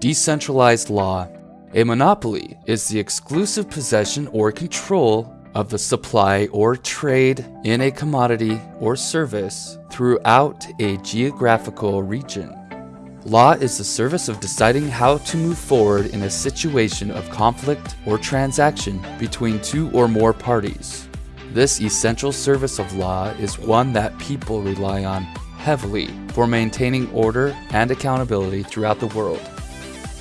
Decentralized law. A monopoly is the exclusive possession or control of the supply or trade in a commodity or service throughout a geographical region. Law is the service of deciding how to move forward in a situation of conflict or transaction between two or more parties. This essential service of law is one that people rely on heavily for maintaining order and accountability throughout the world.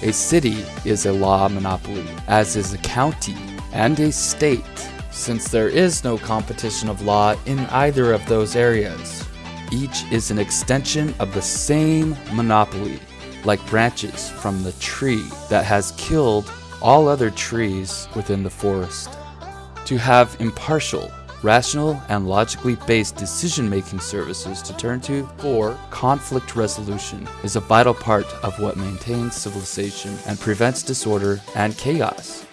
A city is a law monopoly, as is a county and a state, since there is no competition of law in either of those areas. Each is an extension of the same monopoly, like branches from the tree that has killed all other trees within the forest. To have impartial, rational, and logically based decision-making services to turn to for conflict resolution is a vital part of what maintains civilization and prevents disorder and chaos.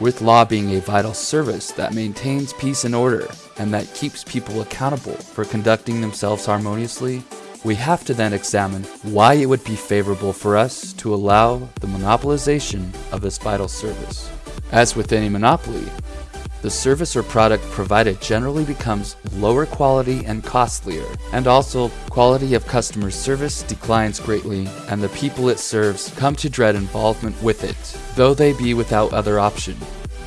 With law being a vital service that maintains peace and order and that keeps people accountable for conducting themselves harmoniously, we have to then examine why it would be favorable for us to allow the monopolization of this vital service. As with any monopoly, the service or product provided generally becomes lower quality and costlier, and also quality of customer service declines greatly, and the people it serves come to dread involvement with it, though they be without other option.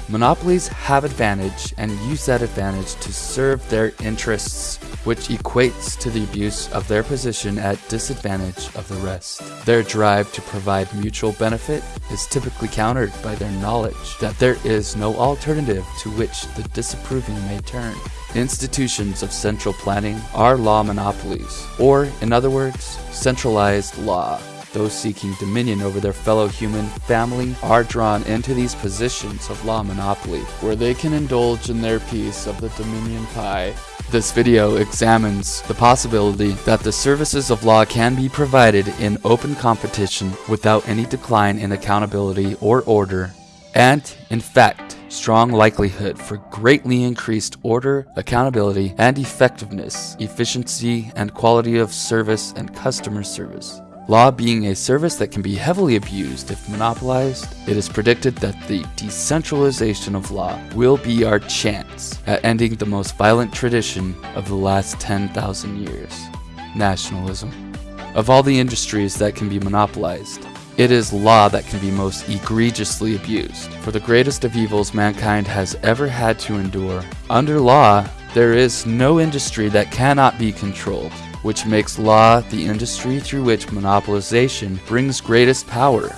Monopolies have advantage and use that advantage to serve their interests, which equates to the abuse of their position at disadvantage of the rest. Their drive to provide mutual benefit is typically countered by their knowledge that there is no alternative to which the disapproving may turn. Institutions of central planning are law monopolies, or, in other words, centralized law. Those seeking dominion over their fellow human family are drawn into these positions of law monopoly, where they can indulge in their piece of the dominion pie. This video examines the possibility that the services of law can be provided in open competition without any decline in accountability or order, and, in fact, strong likelihood for greatly increased order, accountability, and effectiveness, efficiency, and quality of service and customer service. Law being a service that can be heavily abused if monopolized, it is predicted that the decentralization of law will be our chance at ending the most violent tradition of the last 10,000 years nationalism. Of all the industries that can be monopolized, it is law that can be most egregiously abused. For the greatest of evils mankind has ever had to endure, under law, there is no industry that cannot be controlled which makes law the industry through which monopolization brings greatest power.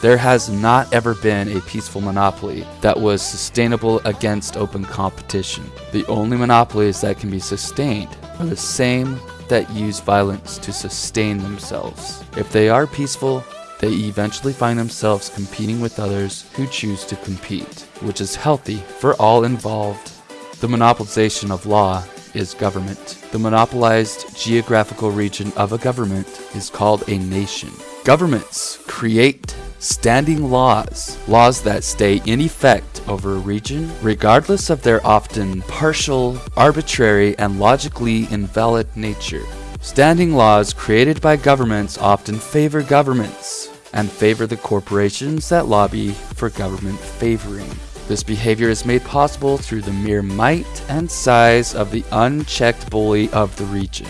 There has not ever been a peaceful monopoly that was sustainable against open competition. The only monopolies that can be sustained are the same that use violence to sustain themselves. If they are peaceful, they eventually find themselves competing with others who choose to compete, which is healthy for all involved. The monopolization of law is government. The monopolized geographical region of a government is called a nation. Governments create standing laws, laws that stay in effect over a region, regardless of their often partial, arbitrary, and logically invalid nature. Standing laws created by governments often favor governments and favor the corporations that lobby for government favoring. This behavior is made possible through the mere might and size of the unchecked bully of the region,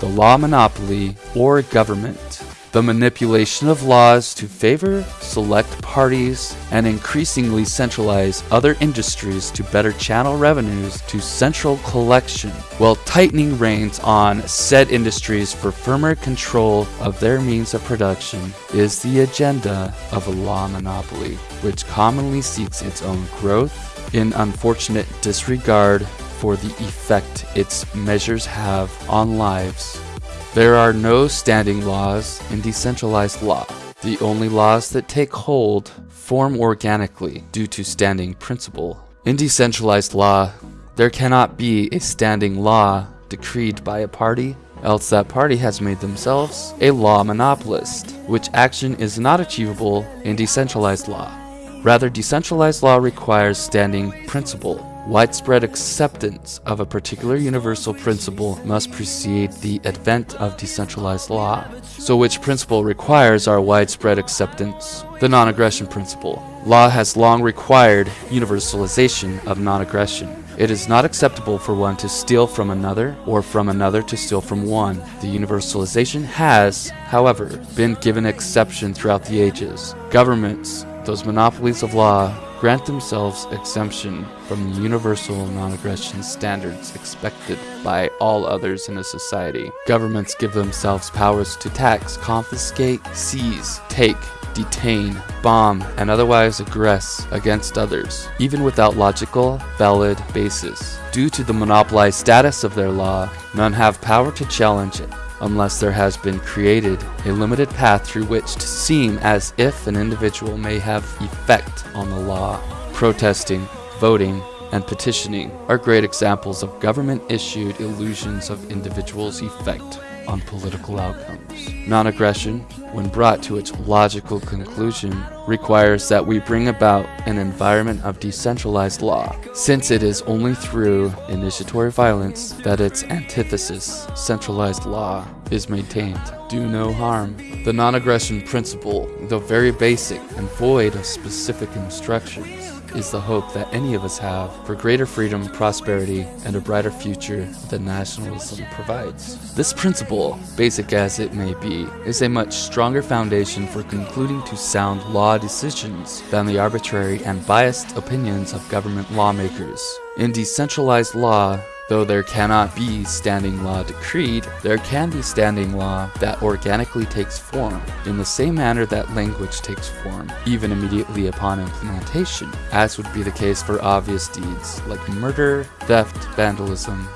the law monopoly or government. The manipulation of laws to favor select parties and increasingly centralize other industries to better channel revenues to central collection, while tightening reins on said industries for firmer control of their means of production, is the agenda of a law monopoly, which commonly seeks its own growth in unfortunate disregard for the effect its measures have on lives there are no standing laws in decentralized law. The only laws that take hold form organically due to standing principle. In decentralized law, there cannot be a standing law decreed by a party, else that party has made themselves a law monopolist, which action is not achievable in decentralized law. Rather, decentralized law requires standing principle, widespread acceptance of a particular universal principle must precede the advent of decentralized law. So which principle requires our widespread acceptance? The non-aggression principle. Law has long required universalization of non-aggression. It is not acceptable for one to steal from another or from another to steal from one. The universalization has, however, been given exception throughout the ages. Governments, those monopolies of law, grant themselves exemption from the universal non-aggression standards expected by all others in a society. Governments give themselves powers to tax, confiscate, seize, take, detain, bomb, and otherwise aggress against others, even without logical, valid basis. Due to the monopolized status of their law, none have power to challenge it unless there has been created a limited path through which to seem as if an individual may have effect on the law. Protesting, voting, and petitioning are great examples of government-issued illusions of individuals' effect on political outcomes. Non-aggression, when brought to its logical conclusion, requires that we bring about an environment of decentralized law, since it is only through initiatory violence that its antithesis, centralized law, is maintained. Do no harm. The non-aggression principle, though very basic and void of specific instructions, is the hope that any of us have for greater freedom, prosperity, and a brighter future than nationalism provides. This principle, basic as it may be, is a much stronger foundation for concluding to sound law decisions than the arbitrary and biased opinions of government lawmakers. In decentralized law, Though there cannot be standing law decreed, there can be standing law that organically takes form, in the same manner that language takes form, even immediately upon implementation, as would be the case for obvious deeds like murder, theft, vandalism,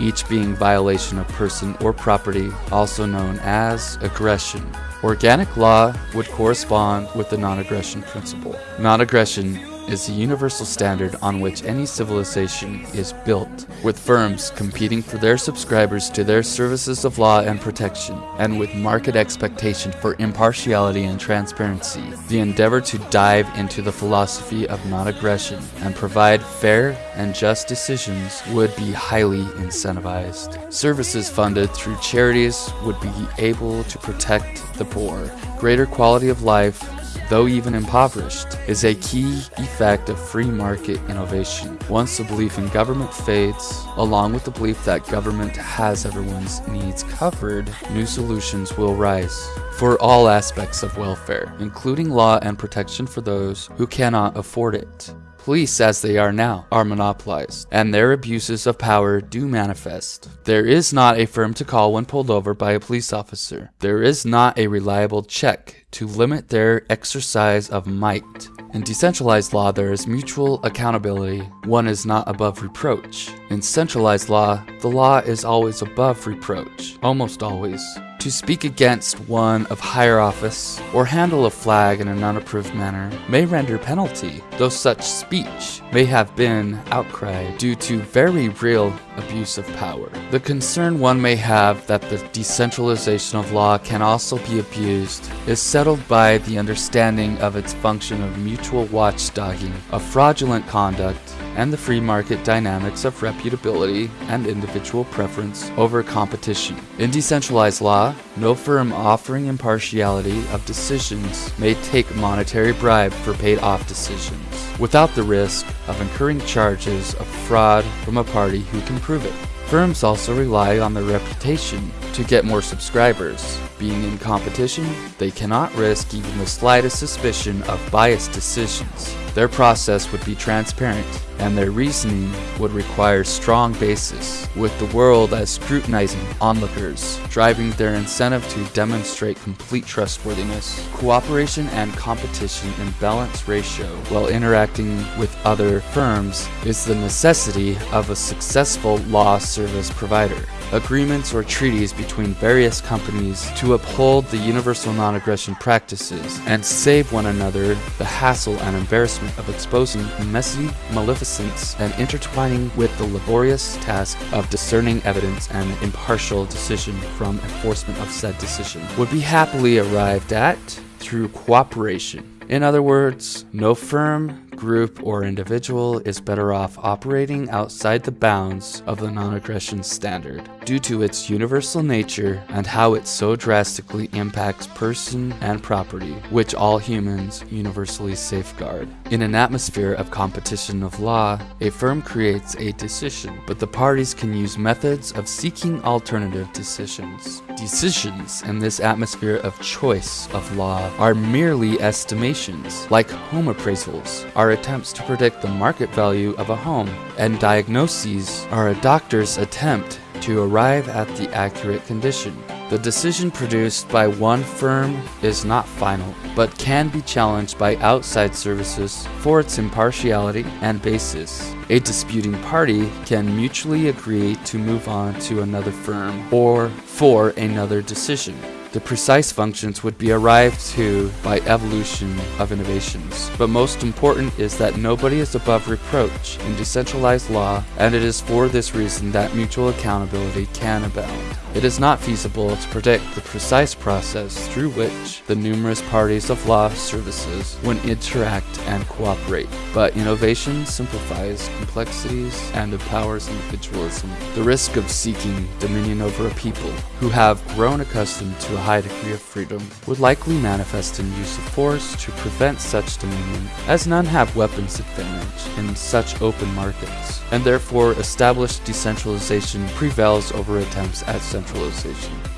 each being violation of person or property, also known as aggression. Organic law would correspond with the non-aggression principle. Non-aggression is the universal standard on which any civilization is built, with firms competing for their subscribers to their services of law and protection, and with market expectation for impartiality and transparency. The endeavor to dive into the philosophy of non-aggression and provide fair and just decisions would be highly incentivized. Services funded through charities would be able to protect the poor, greater quality of life, though even impoverished, is a key effect of free market innovation. Once the belief in government fades, along with the belief that government has everyone's needs covered, new solutions will rise for all aspects of welfare, including law and protection for those who cannot afford it. Police, as they are now, are monopolized, and their abuses of power do manifest. There is not a firm to call when pulled over by a police officer. There is not a reliable check to limit their exercise of might. In decentralized law, there is mutual accountability. One is not above reproach. In centralized law, the law is always above reproach, almost always. To speak against one of higher office or handle a flag in an unapproved manner may render penalty, though such speech may have been outcry due to very real abuse of power. The concern one may have that the decentralization of law can also be abused is settled by the understanding of its function of mutual watchdogging of fraudulent conduct and the free market dynamics of reputability and individual preference over competition. In decentralized law, no firm offering impartiality of decisions may take monetary bribe for paid off decisions, without the risk of incurring charges of fraud from a party who can prove it. Firms also rely on their reputation to get more subscribers. Being in competition, they cannot risk even the slightest suspicion of biased decisions. Their process would be transparent, and their reasoning would require strong basis, with the world as scrutinizing onlookers, driving their incentive to demonstrate complete trustworthiness, cooperation and competition in balance ratio while interacting with other firms is the necessity of a successful law service provider agreements or treaties between various companies to uphold the universal non-aggression practices and save one another the hassle and embarrassment of exposing messy maleficence and intertwining with the laborious task of discerning evidence and impartial decision from enforcement of said decision would be happily arrived at through cooperation. In other words, no firm group, or individual is better off operating outside the bounds of the non aggression standard due to its universal nature and how it so drastically impacts person and property, which all humans universally safeguard. In an atmosphere of competition of law, a firm creates a decision, but the parties can use methods of seeking alternative decisions. Decisions in this atmosphere of choice of law are merely estimations, like home appraisals are attempts to predict the market value of a home, and diagnoses are a doctor's attempt to arrive at the accurate condition. The decision produced by one firm is not final, but can be challenged by outside services for its impartiality and basis. A disputing party can mutually agree to move on to another firm or for another decision. The precise functions would be arrived to by evolution of innovations. But most important is that nobody is above reproach in decentralized law, and it is for this reason that mutual accountability can abound. It is not feasible to predict the precise process through which the numerous parties of law services would interact and cooperate, but innovation simplifies complexities and empowers individualism. The risk of seeking dominion over a people who have grown accustomed to a high degree of freedom would likely manifest in use of force to prevent such dominion, as none have weapons advantage in such open markets, and therefore established decentralization prevails over attempts at centralization.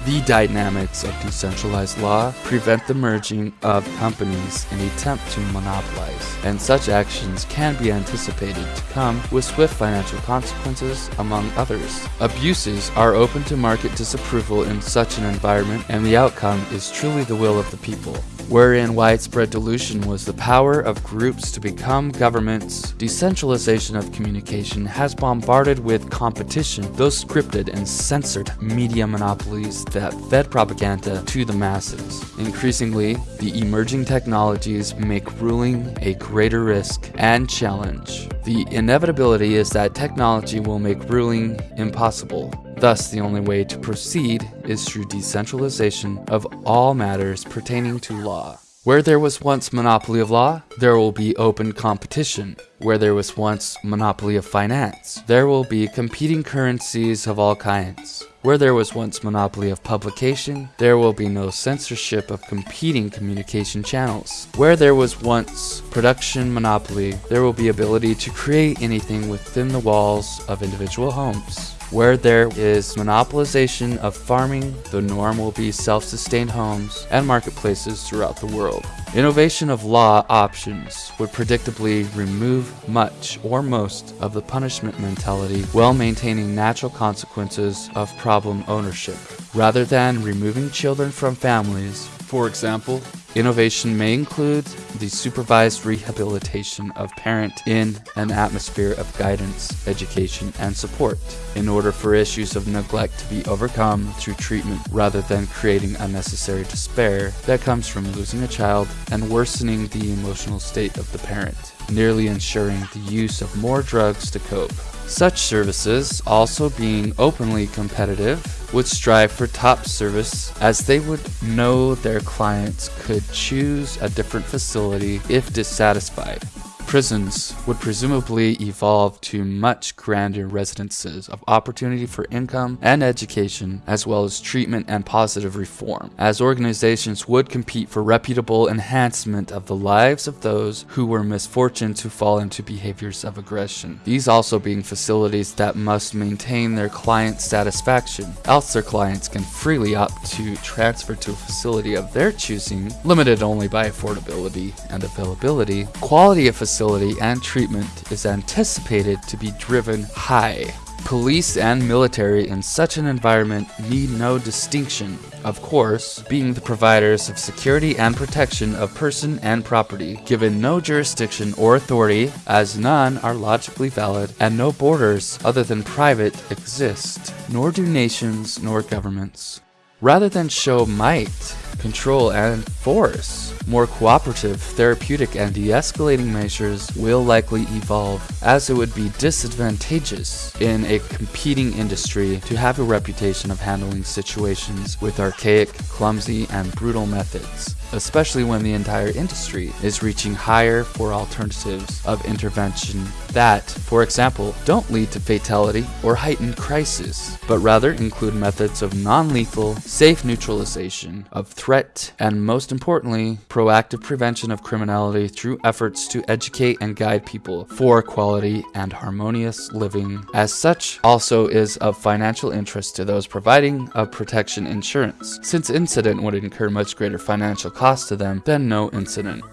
The dynamics of decentralized law prevent the merging of companies in attempt to monopolize, and such actions can be anticipated to come with swift financial consequences, among others. Abuses are open to market disapproval in such an environment, and the outcome is truly the will of the people wherein widespread dilution was the power of groups to become governments, decentralization of communication has bombarded with competition those scripted and censored media monopolies that fed propaganda to the masses. Increasingly, the emerging technologies make ruling a greater risk and challenge. The inevitability is that technology will make ruling impossible. Thus, the only way to proceed is through decentralization of all matters pertaining to law. Where there was once monopoly of law, there will be open competition. Where there was once monopoly of finance, there will be competing currencies of all kinds. Where there was once monopoly of publication, there will be no censorship of competing communication channels. Where there was once production monopoly, there will be ability to create anything within the walls of individual homes. Where there is monopolization of farming, the norm will be self-sustained homes and marketplaces throughout the world. Innovation of law options would predictably remove much or most of the punishment mentality while maintaining natural consequences of problem ownership. Rather than removing children from families, for example, Innovation may include the supervised rehabilitation of parent in an atmosphere of guidance, education, and support. In order for issues of neglect to be overcome through treatment rather than creating unnecessary despair that comes from losing a child and worsening the emotional state of the parent, nearly ensuring the use of more drugs to cope. Such services, also being openly competitive, would strive for top service as they would know their clients could choose a different facility if dissatisfied. Prisons would presumably evolve to much grander residences of opportunity for income and education, as well as treatment and positive reform, as organizations would compete for reputable enhancement of the lives of those who were misfortunate to fall into behaviors of aggression. These also being facilities that must maintain their client satisfaction, else their clients can freely opt to transfer to a facility of their choosing, limited only by affordability and availability. Quality of facility facility and treatment is anticipated to be driven high. Police and military in such an environment need no distinction, of course, being the providers of security and protection of person and property, given no jurisdiction or authority, as none are logically valid, and no borders other than private exist, nor do nations nor governments. Rather than show might, control, and force, more cooperative, therapeutic, and de-escalating measures will likely evolve, as it would be disadvantageous in a competing industry to have a reputation of handling situations with archaic, clumsy, and brutal methods. especially when the entire industry is reaching higher for alternatives of intervention that, for example, don't lead to fatality or heightened crisis, but rather include methods of non-lethal, safe neutralization of threat, and most importantly, proactive prevention of criminality through efforts to educate and guide people for quality and harmonious living. As such, also is of financial interest to those providing a protection insurance, since incident would incur much greater financial cost to them than no incident.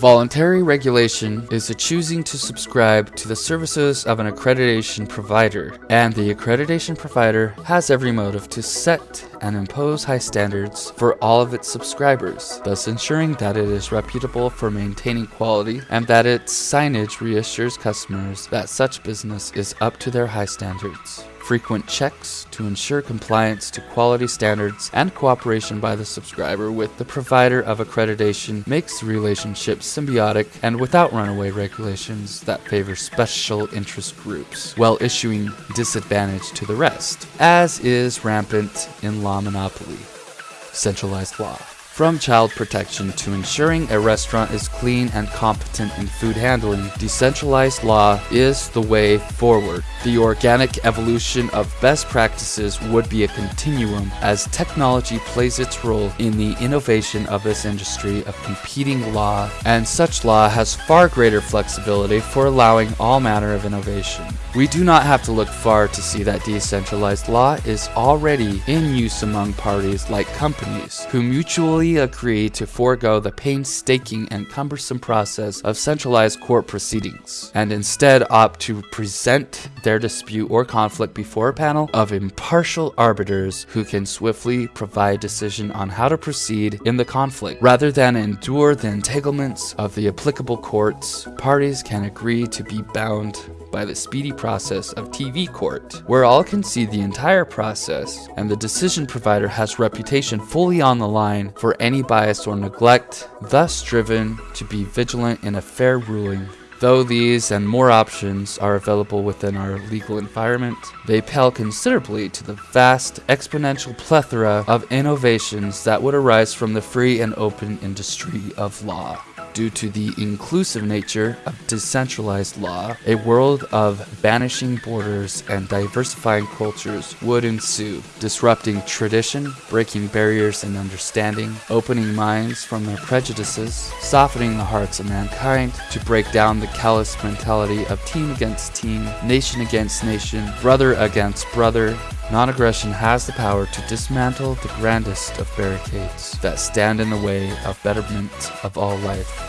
Voluntary regulation is the choosing to subscribe to the services of an accreditation provider, and the accreditation provider has every motive to set and impose high standards for all of its subscribers, thus ensuring that it is reputable for maintaining quality and that its signage reassures customers that such business is up to their high standards frequent checks to ensure compliance to quality standards and cooperation by the subscriber with the provider of accreditation makes the relationship symbiotic and without runaway regulations that favor special interest groups while issuing disadvantage to the rest, as is rampant in law monopoly. Centralized law. From child protection to ensuring a restaurant is clean and competent in food handling, decentralized law is the way forward. The organic evolution of best practices would be a continuum as technology plays its role in the innovation of this industry of competing law, and such law has far greater flexibility for allowing all manner of innovation. We do not have to look far to see that decentralized law is already in use among parties like companies who mutually agree to forego the painstaking and cumbersome process of centralized court proceedings and instead opt to present their dispute or conflict before a panel of impartial arbiters who can swiftly provide decision on how to proceed in the conflict. Rather than endure the entanglements of the applicable courts, parties can agree to be bound by the speedy process of TV court, where all can see the entire process and the decision provider has reputation fully on the line for any bias or neglect, thus driven to be vigilant in a fair ruling Though these and more options are available within our legal environment, they pale considerably to the vast exponential plethora of innovations that would arise from the free and open industry of law. Due to the inclusive nature of decentralized law, a world of vanishing borders and diversifying cultures would ensue, disrupting tradition, breaking barriers in understanding, opening minds from their prejudices, softening the hearts of mankind to break down the callous mentality of team against team, nation against nation, brother against brother, Non-aggression has the power to dismantle the grandest of barricades that stand in the way of betterment of all life.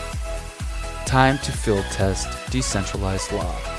Time to field test decentralized law.